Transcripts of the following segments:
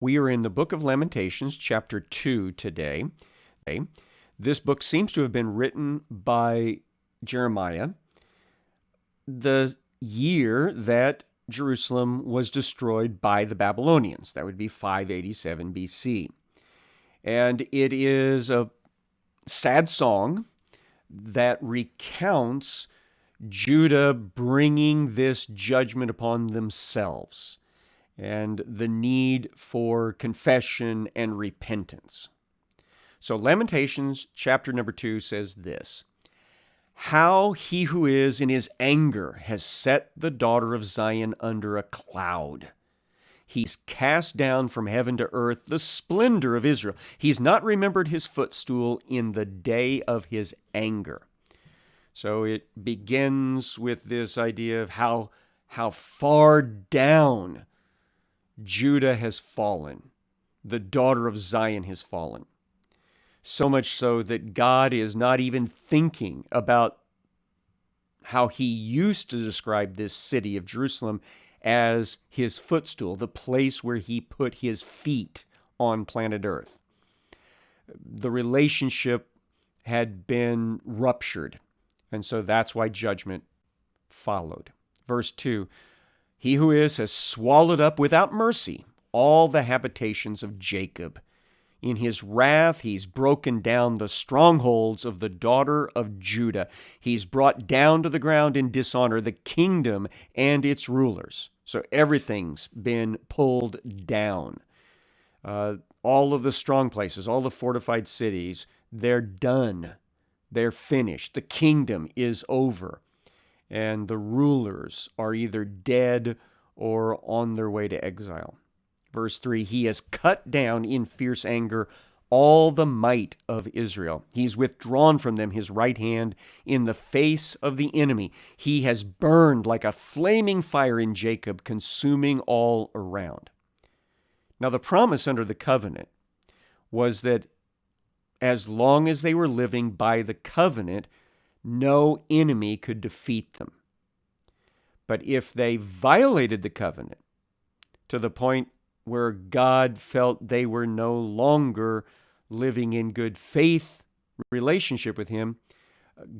We are in the book of Lamentations, chapter 2 today. This book seems to have been written by Jeremiah the year that Jerusalem was destroyed by the Babylonians. That would be 587 BC. And it is a sad song that recounts Judah bringing this judgment upon themselves and the need for confession and repentance. So, Lamentations chapter number 2 says this How he who is in his anger has set the daughter of Zion under a cloud. He's cast down from heaven to earth the splendor of Israel. He's not remembered his footstool in the day of his anger. So it begins with this idea of how, how far down Judah has fallen, the daughter of Zion has fallen. So much so that God is not even thinking about how he used to describe this city of Jerusalem as his footstool, the place where he put his feet on planet Earth. The relationship had been ruptured, and so that's why judgment followed. Verse 2 he who is has swallowed up without mercy all the habitations of Jacob. In his wrath, he's broken down the strongholds of the daughter of Judah. He's brought down to the ground in dishonor the kingdom and its rulers. So everything's been pulled down. Uh, all of the strong places, all the fortified cities, they're done. They're finished. The kingdom is over and the rulers are either dead or on their way to exile. Verse 3 He has cut down in fierce anger all the might of Israel. He's withdrawn from them his right hand in the face of the enemy. He has burned like a flaming fire in Jacob, consuming all around. Now, the promise under the covenant was that as long as they were living by the covenant, no enemy could defeat them. But if they violated the covenant to the point where God felt they were no longer living in good faith relationship with Him,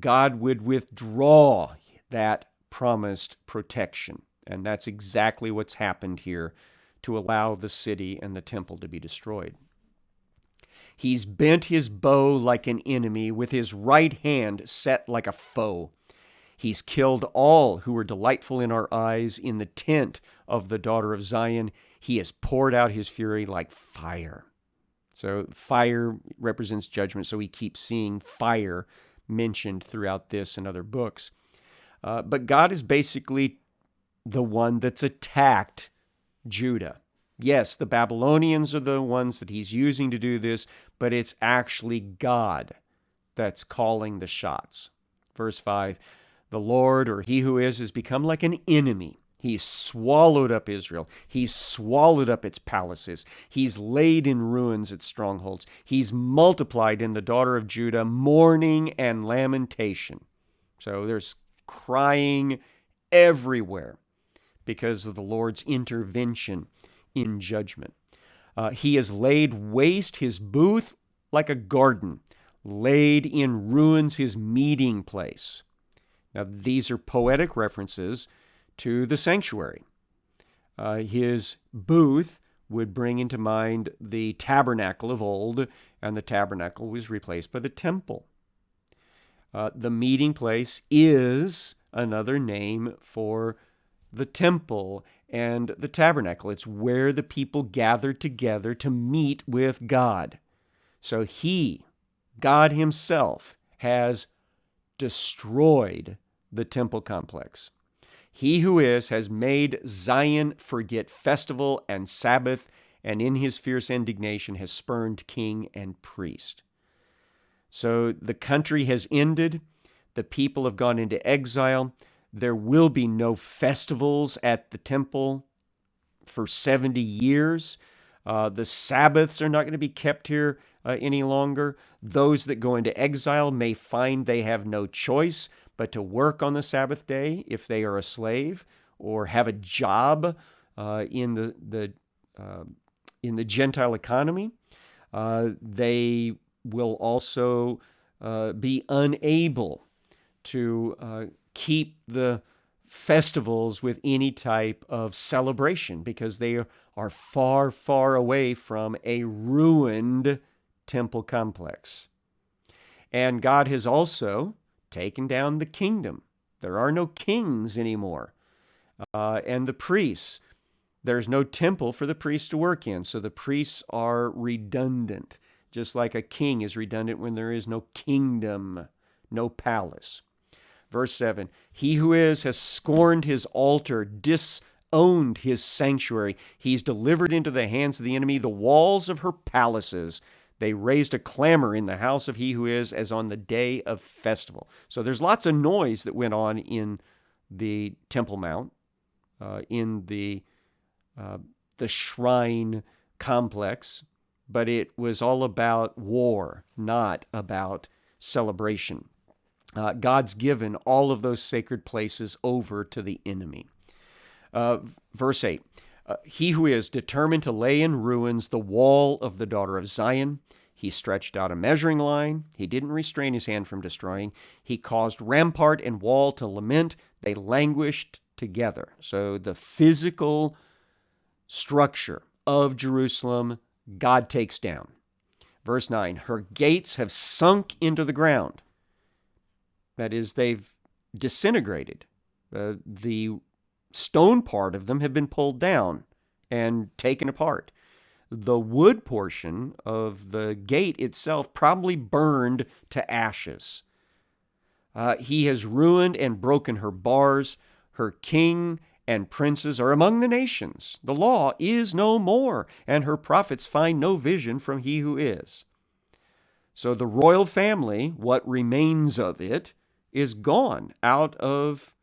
God would withdraw that promised protection. And that's exactly what's happened here to allow the city and the temple to be destroyed. He's bent his bow like an enemy, with his right hand set like a foe. He's killed all who were delightful in our eyes in the tent of the daughter of Zion. He has poured out his fury like fire. So, fire represents judgment, so we keep seeing fire mentioned throughout this and other books. Uh, but God is basically the one that's attacked Judah. Yes, the Babylonians are the ones that he's using to do this, but it's actually God that's calling the shots. Verse 5 The Lord, or he who is, has become like an enemy. He's swallowed up Israel. He's swallowed up its palaces. He's laid in ruins its strongholds. He's multiplied in the daughter of Judah mourning and lamentation. So there's crying everywhere because of the Lord's intervention in judgment. Uh, he has laid waste his booth like a garden, laid in ruins his meeting place. Now, these are poetic references to the sanctuary. Uh, his booth would bring into mind the tabernacle of old, and the tabernacle was replaced by the temple. Uh, the meeting place is another name for the temple and the tabernacle. It's where the people gathered together to meet with God. So he, God himself, has destroyed the temple complex. He who is has made Zion forget festival and Sabbath, and in his fierce indignation has spurned king and priest. So the country has ended. The people have gone into exile. There will be no festivals at the temple for 70 years. Uh, the Sabbaths are not going to be kept here uh, any longer. Those that go into exile may find they have no choice but to work on the Sabbath day if they are a slave or have a job uh, in the, the uh, in the Gentile economy. Uh, they will also uh, be unable to keep the festivals with any type of celebration because they are far, far away from a ruined temple complex. And God has also taken down the kingdom. There are no kings anymore. Uh, and the priests, there's no temple for the priests to work in. So the priests are redundant, just like a king is redundant when there is no kingdom, no palace. Verse 7 He who is has scorned his altar, disowned his sanctuary. He's delivered into the hands of the enemy the walls of her palaces. They raised a clamor in the house of he who is as on the day of festival. So there's lots of noise that went on in the Temple Mount, uh, in the uh, the shrine complex, but it was all about war, not about celebration. Uh, God's given all of those sacred places over to the enemy. Uh, verse 8 uh, He who is determined to lay in ruins the wall of the daughter of Zion, he stretched out a measuring line. He didn't restrain his hand from destroying. He caused rampart and wall to lament. They languished together. So the physical structure of Jerusalem, God takes down. Verse 9 Her gates have sunk into the ground. That is, they've disintegrated. Uh, the stone part of them have been pulled down and taken apart. The wood portion of the gate itself probably burned to ashes. Uh, he has ruined and broken her bars. Her king and princes are among the nations. The law is no more, and her prophets find no vision from he who is. So the royal family, what remains of it, is gone out of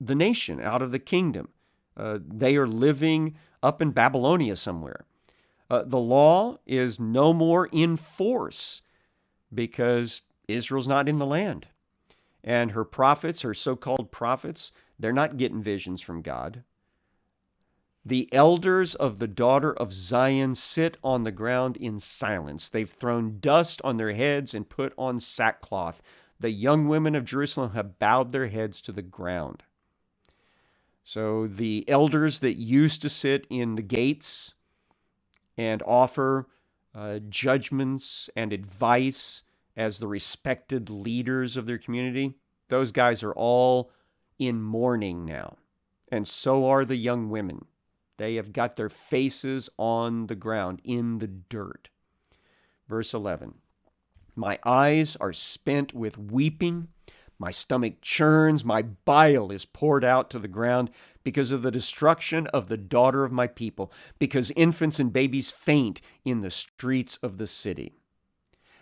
the nation, out of the kingdom. Uh, they are living up in Babylonia somewhere. Uh, the law is no more in force because Israel's not in the land. And her prophets, her so called prophets, they're not getting visions from God. The elders of the daughter of Zion sit on the ground in silence. They've thrown dust on their heads and put on sackcloth. The young women of Jerusalem have bowed their heads to the ground. So the elders that used to sit in the gates and offer uh, judgments and advice as the respected leaders of their community, those guys are all in mourning now. And so are the young women. They have got their faces on the ground in the dirt. Verse 11 my eyes are spent with weeping. My stomach churns. My bile is poured out to the ground because of the destruction of the daughter of my people, because infants and babies faint in the streets of the city.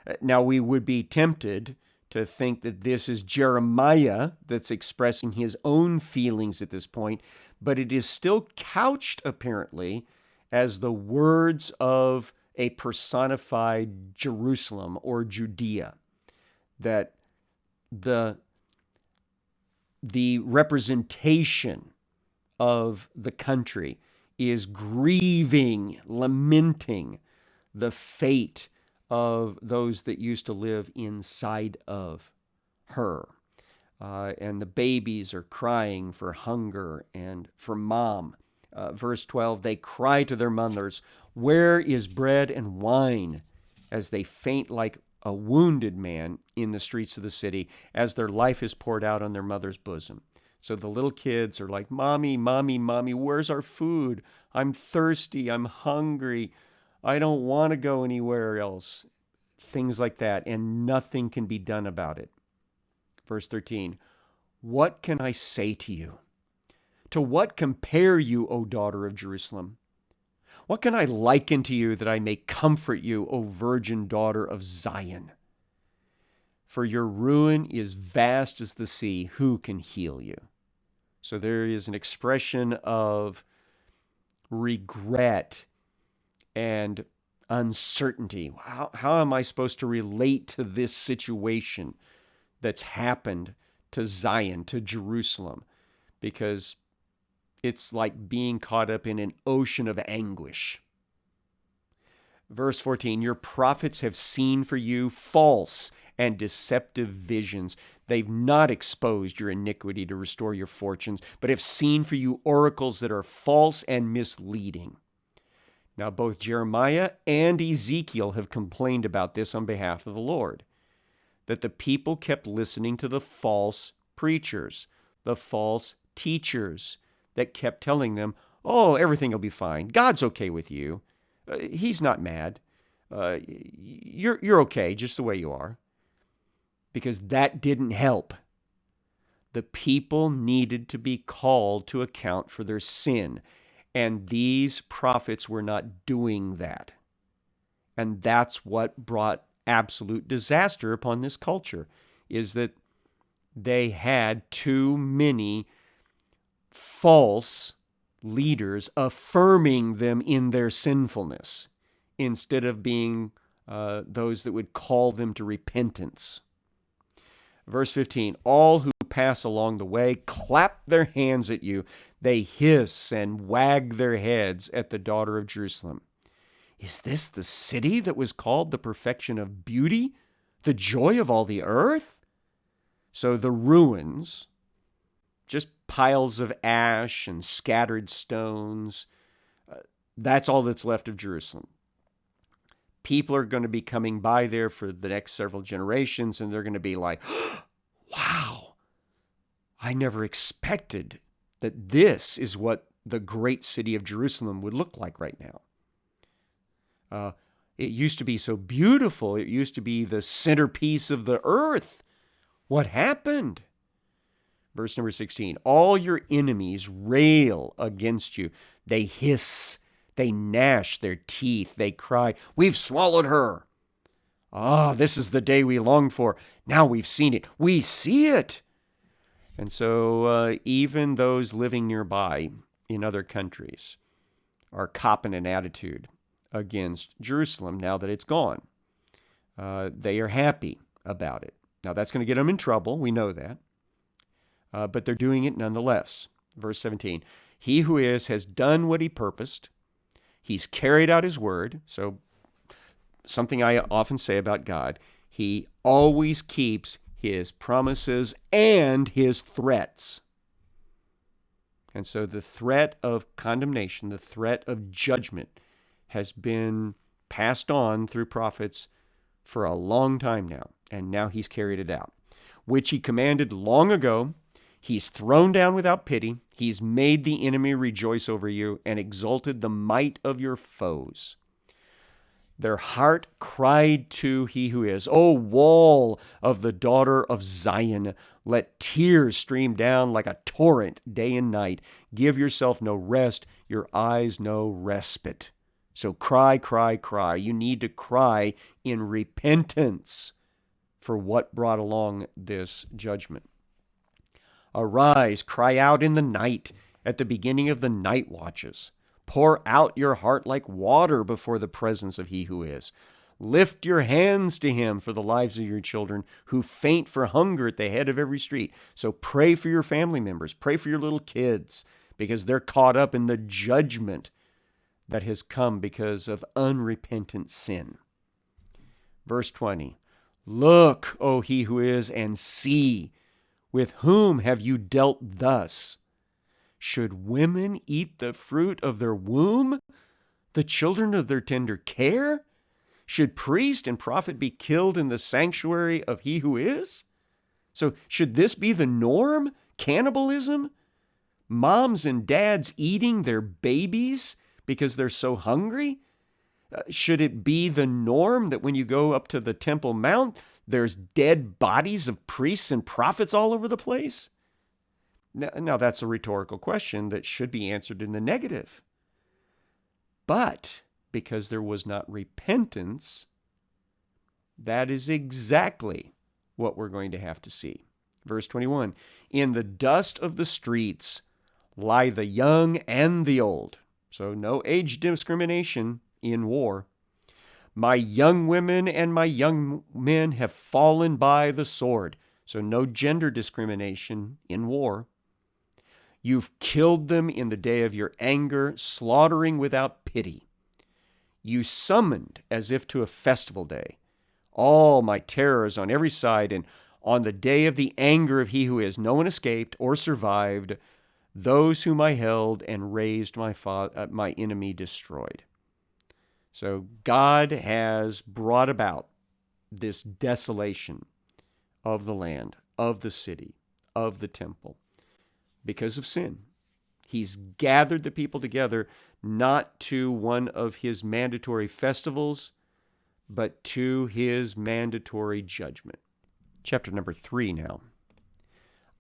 Uh, now, we would be tempted to think that this is Jeremiah that's expressing his own feelings at this point, but it is still couched apparently as the words of a personified Jerusalem or Judea. That the, the representation of the country is grieving, lamenting the fate of those that used to live inside of her. Uh, and the babies are crying for hunger and for mom. Uh, verse 12, they cry to their mothers, where is bread and wine? As they faint like a wounded man in the streets of the city, as their life is poured out on their mother's bosom. So the little kids are like, Mommy, Mommy, Mommy, where's our food? I'm thirsty. I'm hungry. I don't want to go anywhere else. Things like that. And nothing can be done about it. Verse 13 What can I say to you? To what compare you, O daughter of Jerusalem? What can I liken to you that I may comfort you, O virgin daughter of Zion? For your ruin is vast as the sea. Who can heal you? So there is an expression of regret and uncertainty. How, how am I supposed to relate to this situation that's happened to Zion, to Jerusalem? Because it's like being caught up in an ocean of anguish. Verse 14 Your prophets have seen for you false and deceptive visions. They've not exposed your iniquity to restore your fortunes, but have seen for you oracles that are false and misleading. Now, both Jeremiah and Ezekiel have complained about this on behalf of the Lord that the people kept listening to the false preachers, the false teachers that kept telling them, oh, everything will be fine. God's okay with you. Uh, he's not mad. Uh, you're, you're okay just the way you are. Because that didn't help. The people needed to be called to account for their sin. And these prophets were not doing that. And that's what brought absolute disaster upon this culture is that they had too many false leaders affirming them in their sinfulness instead of being uh, those that would call them to repentance. Verse 15 All who pass along the way clap their hands at you. They hiss and wag their heads at the daughter of Jerusalem. Is this the city that was called the perfection of beauty, the joy of all the earth? So the ruins, just piles of ash and scattered stones, uh, that's all that's left of Jerusalem. People are going to be coming by there for the next several generations, and they're going to be like, wow, I never expected that this is what the great city of Jerusalem would look like right now. Uh, it used to be so beautiful. It used to be the centerpiece of the earth. What happened? Verse number 16 All your enemies rail against you. They hiss, they gnash their teeth, they cry, We've swallowed her. Ah, this is the day we longed for. Now we've seen it. We see it. And so, uh, even those living nearby in other countries are copping an attitude against Jerusalem now that it's gone. Uh, they are happy about it. Now, that's going to get them in trouble. We know that. Uh, but they're doing it nonetheless. Verse 17 He who is has done what he purposed, he's carried out his word. So, something I often say about God, he always keeps his promises and his threats. And so the threat of condemnation, the threat of judgment, has been passed on through prophets for a long time now, and now he's carried it out, which he commanded long ago. He's thrown down without pity. He's made the enemy rejoice over you and exalted the might of your foes. Their heart cried to he who is, O wall of the daughter of Zion, let tears stream down like a torrent day and night. Give yourself no rest, your eyes no respite. So cry, cry, cry. You need to cry in repentance for what brought along this judgment. Arise, cry out in the night at the beginning of the night watches. Pour out your heart like water before the presence of He who is. Lift your hands to Him for the lives of your children who faint for hunger at the head of every street. So pray for your family members, pray for your little kids, because they're caught up in the judgment that has come because of unrepentant sin. Verse 20 Look, O he who is, and see, with whom have you dealt thus? Should women eat the fruit of their womb, the children of their tender care? Should priest and prophet be killed in the sanctuary of he who is? So, should this be the norm? Cannibalism? Moms and dads eating their babies because they're so hungry? Uh, should it be the norm that when you go up to the Temple Mount, there's dead bodies of priests and prophets all over the place? Now, now, that's a rhetorical question that should be answered in the negative. But because there was not repentance, that is exactly what we're going to have to see. Verse 21 In the dust of the streets lie the young and the old. So, no age discrimination in war. My young women and my young men have fallen by the sword. So, no gender discrimination in war. You've killed them in the day of your anger, slaughtering without pity. you summoned as if to a festival day all my terrors on every side, and on the day of the anger of he who is, no one escaped or survived. Those whom I held and raised my, fa- uh, my enemy destroyed. So God has brought about this desolation of the land, of the city, of the temple because of sin. He's gathered the people together not to one of his mandatory festivals, but to his mandatory judgment. Chapter number three now.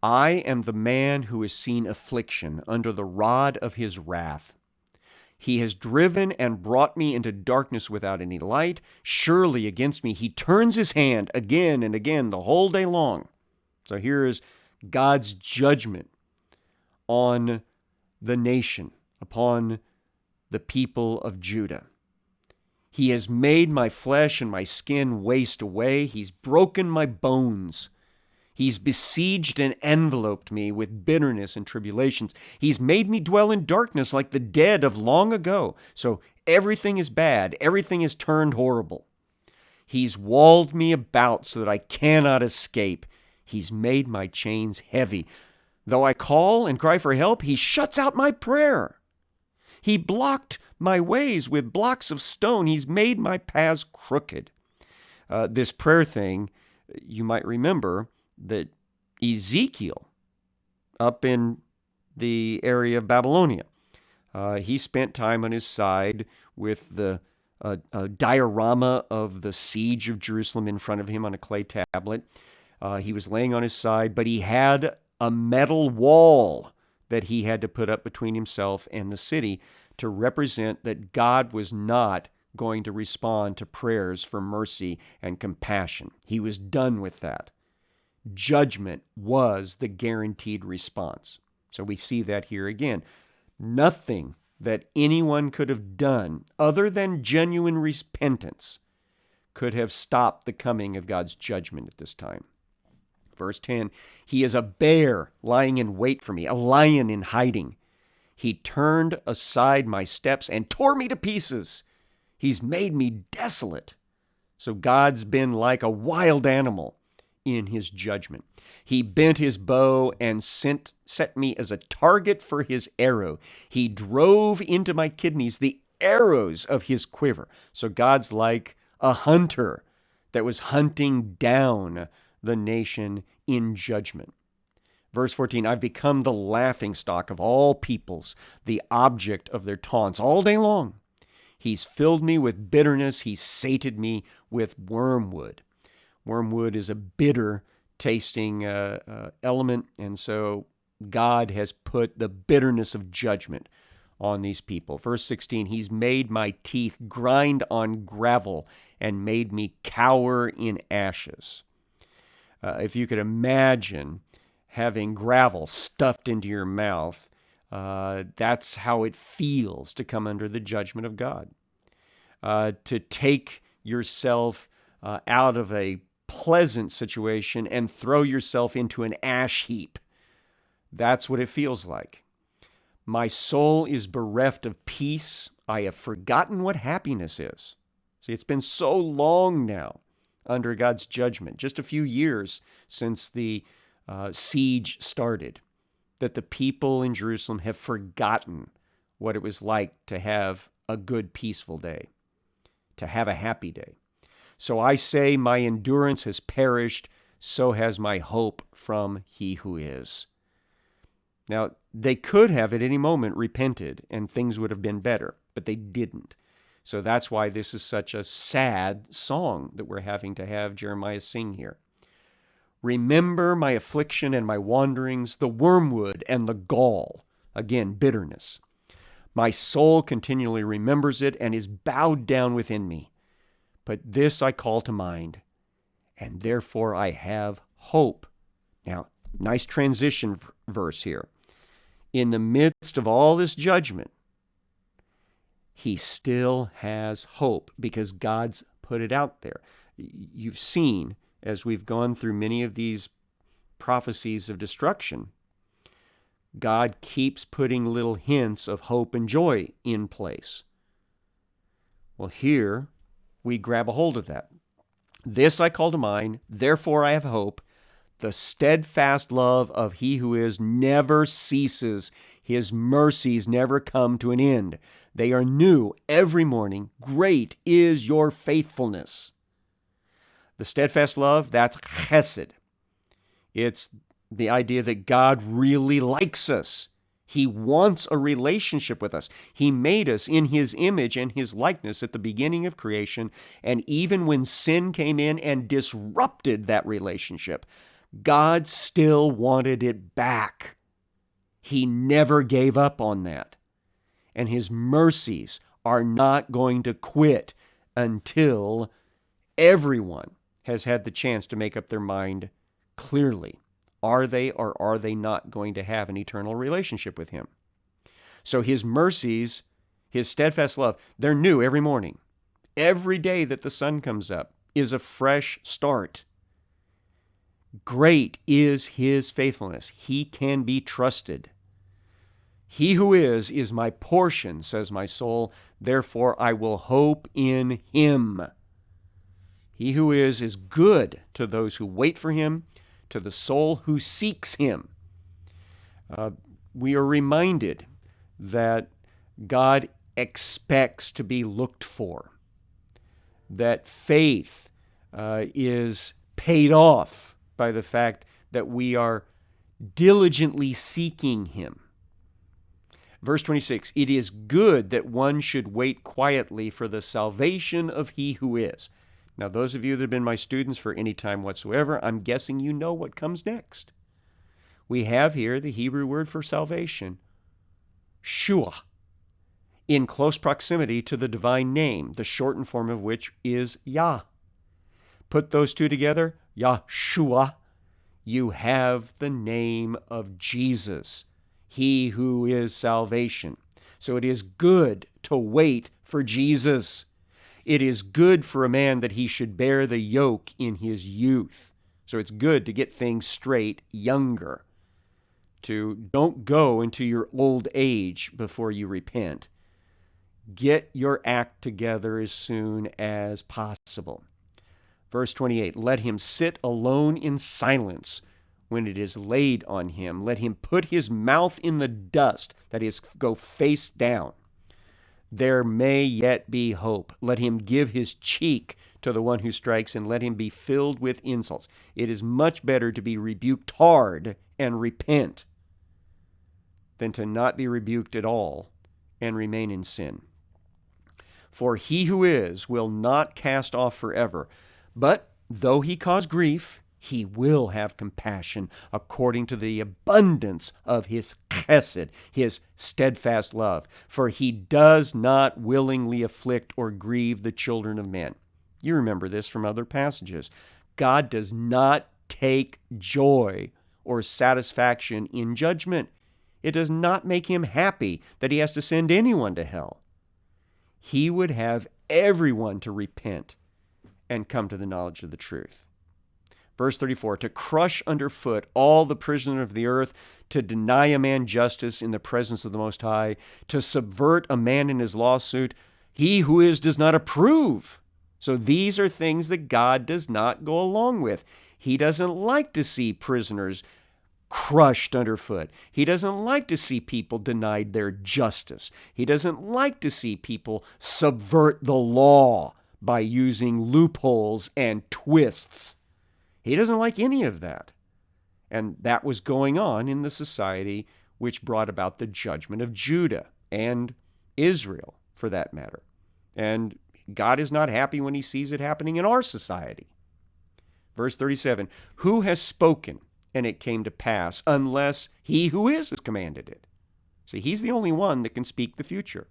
I am the man who has seen affliction under the rod of his wrath. He has driven and brought me into darkness without any light. Surely against me he turns his hand again and again the whole day long. So here is God's judgment on the nation, upon the people of Judah. He has made my flesh and my skin waste away. He's broken my bones. He's besieged and enveloped me with bitterness and tribulations. He's made me dwell in darkness like the dead of long ago. So everything is bad, everything is turned horrible. He's walled me about so that I cannot escape. He's made my chains heavy. Though I call and cry for help, he shuts out my prayer. He blocked my ways with blocks of stone. He's made my paths crooked. Uh, this prayer thing, you might remember that Ezekiel, up in the area of Babylonia, uh, he spent time on his side with the uh, diorama of the siege of Jerusalem in front of him on a clay tablet. Uh, he was laying on his side, but he had a metal wall that he had to put up between himself and the city to represent that God was not going to respond to prayers for mercy and compassion. He was done with that. Judgment was the guaranteed response. So we see that here again. Nothing that anyone could have done other than genuine repentance could have stopped the coming of God's judgment at this time. Verse 10 He is a bear lying in wait for me, a lion in hiding. He turned aside my steps and tore me to pieces. He's made me desolate. So God's been like a wild animal in his judgment. He bent his bow and sent, set me as a target for his arrow. He drove into my kidneys the arrows of his quiver. So God's like a hunter that was hunting down the nation in judgment. Verse 14 I've become the laughing stock of all peoples, the object of their taunts all day long. He's filled me with bitterness, he's sated me with wormwood. Wormwood is a bitter tasting uh, uh, element, and so God has put the bitterness of judgment on these people. Verse 16, He's made my teeth grind on gravel and made me cower in ashes. Uh, if you could imagine having gravel stuffed into your mouth, uh, that's how it feels to come under the judgment of God. Uh, to take yourself uh, out of a pleasant situation and throw yourself into an ash heap. That's what it feels like. My soul is bereft of peace. I have forgotten what happiness is. See, it's been so long now under God's judgment, just a few years since the uh, siege started, that the people in Jerusalem have forgotten what it was like to have a good, peaceful day, to have a happy day. So I say, My endurance has perished, so has my hope from He who is. Now, they could have at any moment repented and things would have been better, but they didn't. So that's why this is such a sad song that we're having to have Jeremiah sing here. Remember my affliction and my wanderings, the wormwood and the gall. Again, bitterness. My soul continually remembers it and is bowed down within me. But this I call to mind, and therefore I have hope. Now, nice transition verse here. In the midst of all this judgment, he still has hope because God's put it out there. You've seen as we've gone through many of these prophecies of destruction, God keeps putting little hints of hope and joy in place. Well, here we grab a hold of that. This I call to mind, therefore I have hope. The steadfast love of He who is never ceases, His mercies never come to an end. They are new every morning. Great is your faithfulness. The steadfast love, that's chesed. It's the idea that God really likes us. He wants a relationship with us. He made us in His image and His likeness at the beginning of creation. And even when sin came in and disrupted that relationship, God still wanted it back. He never gave up on that. And His mercies are not going to quit until everyone has had the chance to make up their mind clearly. Are they or are they not going to have an eternal relationship with Him? So His mercies, His steadfast love, they're new every morning. Every day that the sun comes up is a fresh start. Great is His faithfulness. He can be trusted. He who is, is my portion, says my soul. Therefore I will hope in Him. He who is, is good to those who wait for Him to the soul who seeks Him. Uh, we are reminded that God expects to be looked for, that faith uh, is paid off by the fact that we are diligently seeking Him. Verse 26 It is good that one should wait quietly for the salvation of He who is. Now, those of you that have been my students for any time whatsoever, I'm guessing you know what comes next. We have here the Hebrew word for salvation, Shua, in close proximity to the divine name, the shortened form of which is Yah. Put those two together, Yahshua, you have the name of Jesus, He who is salvation. So it is good to wait for Jesus. It is good for a man that he should bear the yoke in his youth. So it's good to get things straight younger. To don't go into your old age before you repent. Get your act together as soon as possible. Verse 28 Let him sit alone in silence when it is laid on him. Let him put his mouth in the dust, that is, go face down there may yet be hope. Let him give his cheek to the one who strikes, and let him be filled with insults. It is much better to be rebuked hard and repent than to not be rebuked at all and remain in sin. For he who is will not cast off forever, but though he cause grief, he will have compassion according to the abundance of his chesed, his steadfast love. For he does not willingly afflict or grieve the children of men. You remember this from other passages. God does not take joy or satisfaction in judgment. It does not make him happy that he has to send anyone to hell. He would have everyone to repent and come to the knowledge of the truth. Verse 34 To crush underfoot all the prisoners of the earth, to deny a man justice in the presence of the Most High, to subvert a man in his lawsuit, he who is does not approve. So these are things that God does not go along with. He doesn't like to see prisoners crushed underfoot. He doesn't like to see people denied their justice. He doesn't like to see people subvert the law by using loopholes and twists. He doesn't like any of that. And that was going on in the society which brought about the judgment of Judah and Israel, for that matter. And God is not happy when he sees it happening in our society. Verse 37 Who has spoken, and it came to pass, unless he who is has commanded it? See, he's the only one that can speak the future.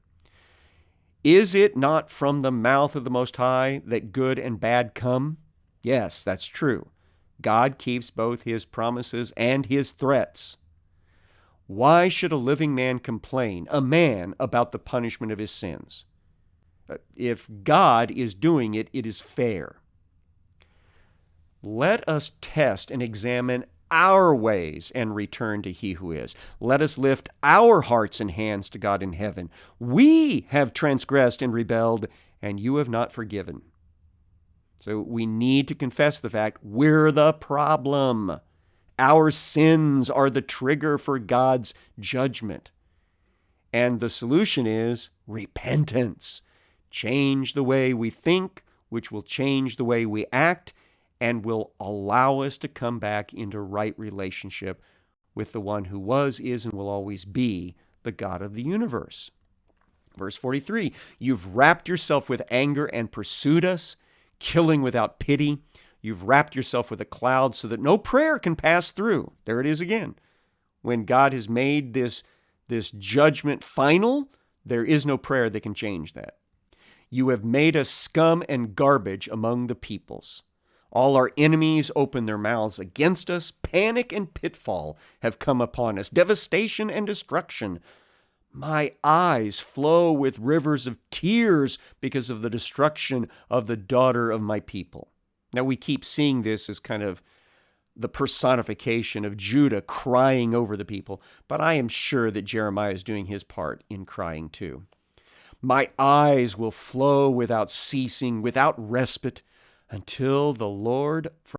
Is it not from the mouth of the Most High that good and bad come? Yes, that's true. God keeps both his promises and his threats. Why should a living man complain, a man, about the punishment of his sins? Uh, if God is doing it, it is fair. Let us test and examine our ways and return to He who is. Let us lift our hearts and hands to God in heaven. We have transgressed and rebelled, and you have not forgiven. So we need to confess the fact we're the problem. Our sins are the trigger for God's judgment. And the solution is repentance. Change the way we think, which will change the way we act and will allow us to come back into right relationship with the one who was, is, and will always be the God of the universe. Verse 43 You've wrapped yourself with anger and pursued us, killing without pity. You've wrapped yourself with a cloud so that no prayer can pass through. There it is again. When God has made this, this judgment final, there is no prayer that can change that. You have made us scum and garbage among the peoples. All our enemies open their mouths against us. Panic and pitfall have come upon us, devastation and destruction. My eyes flow with rivers of tears because of the destruction of the daughter of my people. Now, we keep seeing this as kind of the personification of Judah crying over the people, but I am sure that Jeremiah is doing his part in crying too. My eyes will flow without ceasing, without respite, until the Lord